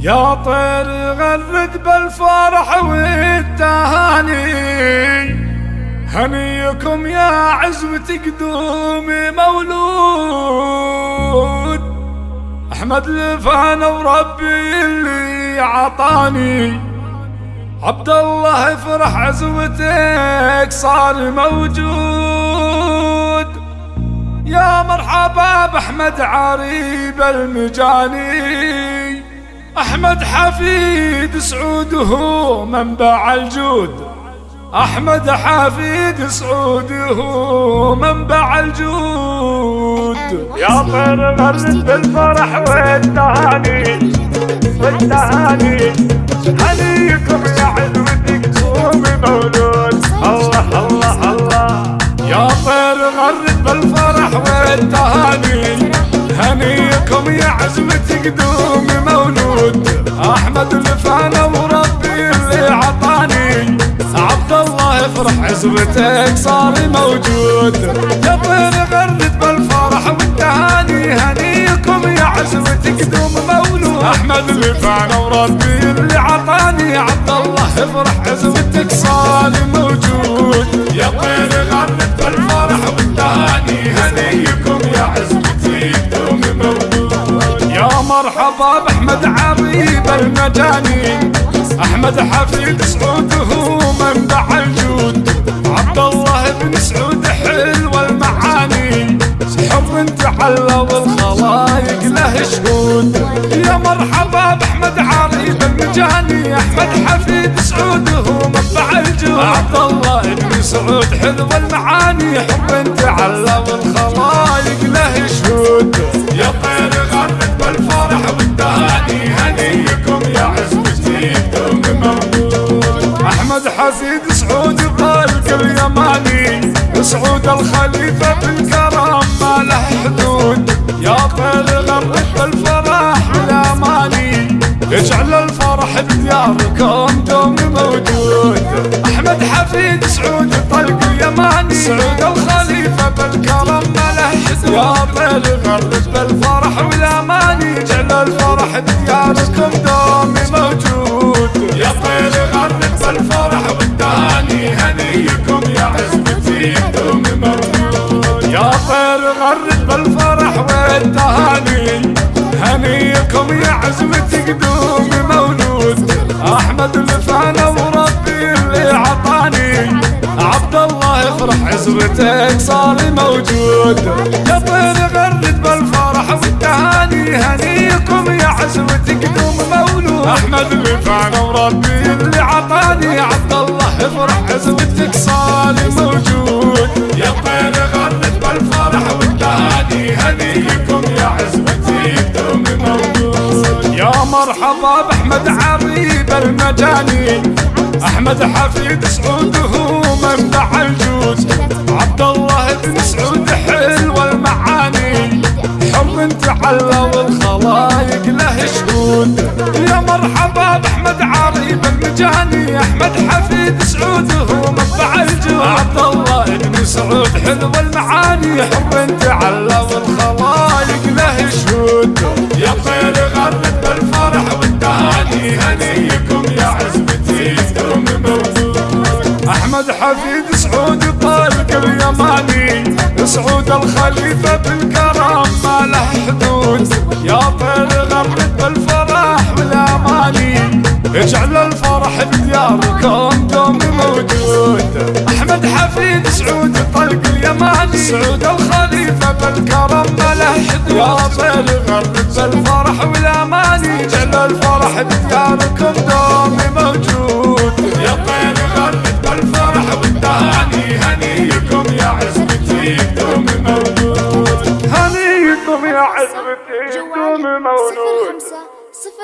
يا طير غرد بالفرح والتهاني. هنيكم يا عزمة قدوم مولود. أحمد لفانا وربي اللي عطاني. عبد الله افرح عزوتك صار موجود. يا مرحبا بأحمد عريب المجاني أحمد حفيد سعود هو منبع الجود. أحمد حفيد سعود هو منبع الجود. يا طير غرد بالفرح والتهاني والتهاني. هنيكم يا عزوتك قوم مولود. الله الله الله. يا طير غرد بالفرح والتهاني هنيكم يا عزمة قدوم عزمتك صار موجود. يا طير غرد بالفرح والتهاني هنيكم يا عزمة قدوم مولود. أحمد الفانا وربي اللي عطاني عبد الله افرح عزمتك صار موجود. يا طير غرد بالفرح والتهاني هنيكم يا عزمتي قدوم مولود. يا مرحبا بأحمد عريب المجاني أحمد حفيد سعود هو منبع الجود حب انت حلى والخلايق له شهود. يا مرحبا بأحمد عريب المجاني أحمد حفيد سعود هو منبع الجود عبد الله بن سعود حلو المعاني. حب انت حلى والخلايق له شهود. يا طير غرد بالفرح والتهاني. هنيكم يا عزمتي دوم موجود. أحمد حفيد سعود طالق اليماني. سعود الخليفة بالكرم الفرح بدياركم دوم موجود احمد حفيد سعود طلق اليماني سعود الخليفه بالكرم ما له حدود يا طير غرد بالفرح والاماني اجعل الفرح بدياركم دوم موجود يا طير غرد بالفرح والتهاني هنيكم يا عزمتي دوم موجود يا طير غرد بالفرح والتهاني هنيكم يا عزمتي قدوم مولود احمد الفانا وربي اللي عطاني عبد الله افرح عزمتك صار موجود. يا طير غرد بالفرح والتهاني هنيكم يا عزمتي قدوم مولود. أحمد الفانا وربي اللي عطاني عبد الله افرح عزمتك صار موجود. مرحبا باحمد عريب المجاني أحمد حفيد سعود هو منبع الجود عبد الله بن سعود حلو المعاني حب انت حلى والخلايق له شهود. يا مرحبا بأحمد عريب المجاني أحمد حفيد سعود هو منبع الجود عبد الله بن سعود حلو المعاني حب انت حلى والخلايق احمد حفيد سعود طالق اليماني. سعود الخليفة بالكرم ما له حدود. يا طير غرد بالفرح والاماني اجعل الفرح بدياركم دوم موجود. أحمد حفيد سعود طلق اليماني. سعود الخليفة بالكرم ما له حدود. يا طير غرد بالفرح والاماني اجعل الفرح بدياركم دوم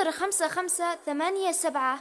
صفر خمسة خمسة ثمانية سبعة